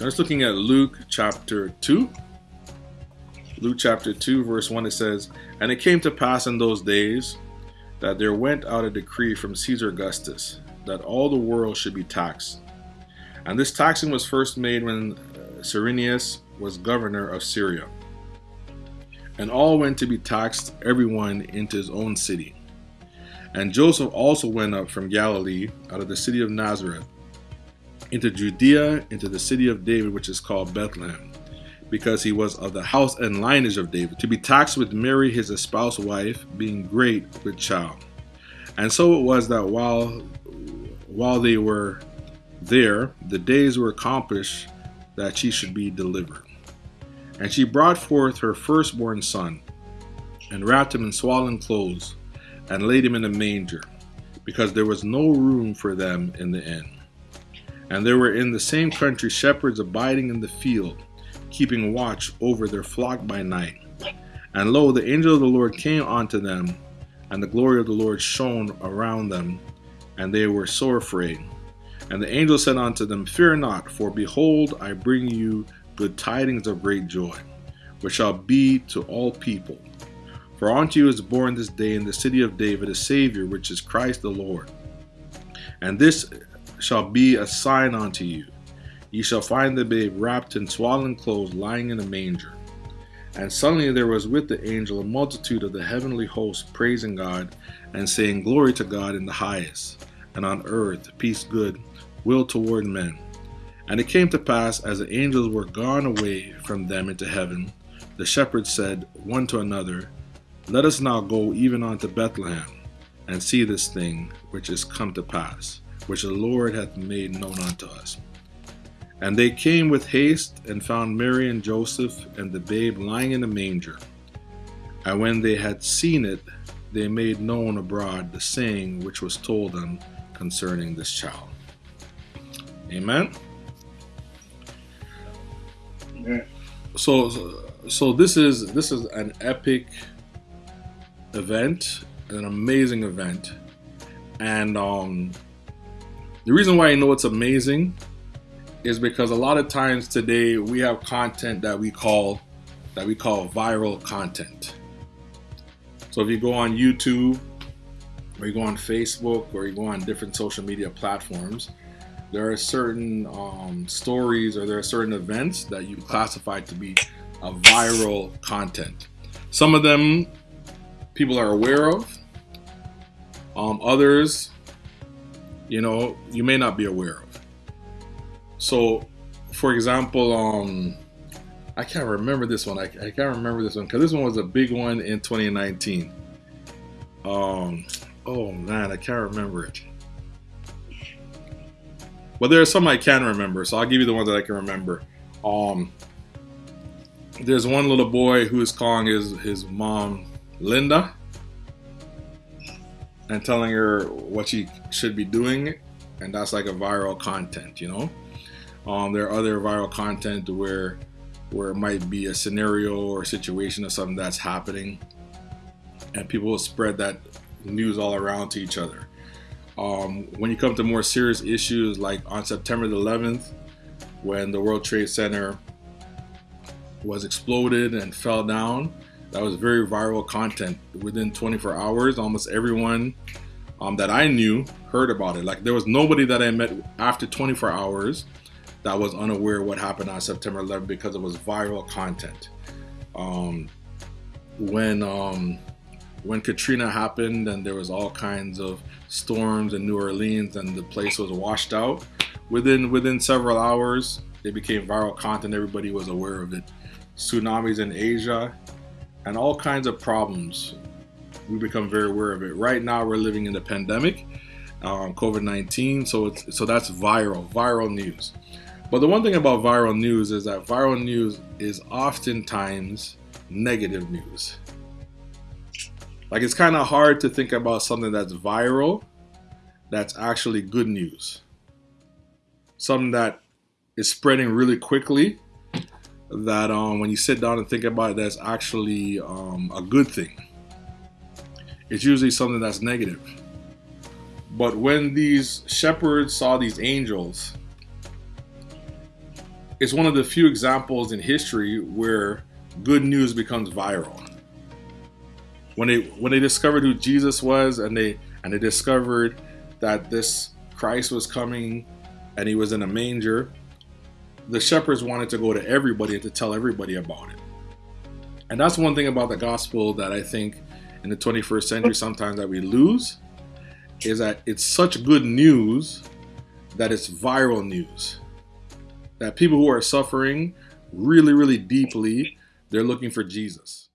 So let's looking at Luke chapter 2. Luke chapter 2, verse 1, it says, And it came to pass in those days that there went out a decree from Caesar Augustus that all the world should be taxed. And this taxing was first made when uh, Cyrenius was governor of Syria. And all went to be taxed, everyone into his own city. And Joseph also went up from Galilee, out of the city of Nazareth, into Judea, into the city of David, which is called Bethlehem, because he was of the house and lineage of David, to be taxed with Mary, his espoused wife, being great with child. And so it was that while while they were there, the days were accomplished that she should be delivered. And she brought forth her firstborn son, and wrapped him in swaddling clothes, and laid him in a manger, because there was no room for them in the inn. And there were in the same country shepherds abiding in the field, keeping watch over their flock by night. And lo, the angel of the Lord came unto them, and the glory of the Lord shone around them, and they were sore afraid. And the angel said unto them, Fear not, for behold, I bring you good tidings of great joy, which shall be to all people. For unto you is born this day in the city of David a Savior, which is Christ the Lord. And this shall be a sign unto you. Ye shall find the babe wrapped in swaddling clothes, lying in a manger. And suddenly there was with the angel a multitude of the heavenly host praising God and saying, Glory to God in the highest, and on earth peace good, will toward men. And it came to pass, as the angels were gone away from them into heaven, the shepherds said one to another, Let us now go even unto Bethlehem, and see this thing which is come to pass which the Lord hath made known unto us. And they came with haste and found Mary and Joseph and the babe lying in a manger. And when they had seen it, they made known abroad the saying which was told them concerning this child. Amen. Yeah. So, so this is this is an epic event, an amazing event, and um, the reason why I know it's amazing is because a lot of times today we have content that we call that we call viral content. So if you go on YouTube or you go on Facebook or you go on different social media platforms, there are certain um, stories or there are certain events that you classify to be a viral content. Some of them people are aware of. Um, others you know, you may not be aware of. So, for example, um, I can't remember this one. I, I can't remember this one because this one was a big one in 2019. Um, oh man, I can't remember it. But there are some I can remember, so I'll give you the ones that I can remember. Um, there's one little boy who is calling his his mom Linda and telling her what she should be doing, and that's like a viral content, you know. Um, there are other viral content where where it might be a scenario or a situation or something that's happening, and people will spread that news all around to each other. Um, when you come to more serious issues, like on September the 11th, when the World Trade Center was exploded and fell down, that was very viral content. Within 24 hours, almost everyone um, that I knew heard about it. Like there was nobody that I met after 24 hours that was unaware what happened on September 11th because it was viral content. Um, when um, when Katrina happened and there was all kinds of storms in New Orleans and the place was washed out, within within several hours it became viral content. Everybody was aware of it. Tsunamis in Asia, and all kinds of problems. We become very aware of it. Right now, we're living in the pandemic, um, COVID nineteen. So it's so that's viral, viral news. But the one thing about viral news is that viral news is oftentimes negative news. Like it's kind of hard to think about something that's viral that's actually good news. Something that is spreading really quickly that um, when you sit down and think about it, that's actually um, a good thing. It's usually something that's negative. But when these shepherds saw these angels, it's one of the few examples in history where good news becomes viral. When they when they discovered who Jesus was and they and they discovered that this Christ was coming and he was in a manger, the shepherds wanted to go to everybody and to tell everybody about it. And that's one thing about the gospel that I think in the 21st century sometimes that we lose is that it's such good news that it's viral news. That people who are suffering really, really deeply, they're looking for Jesus.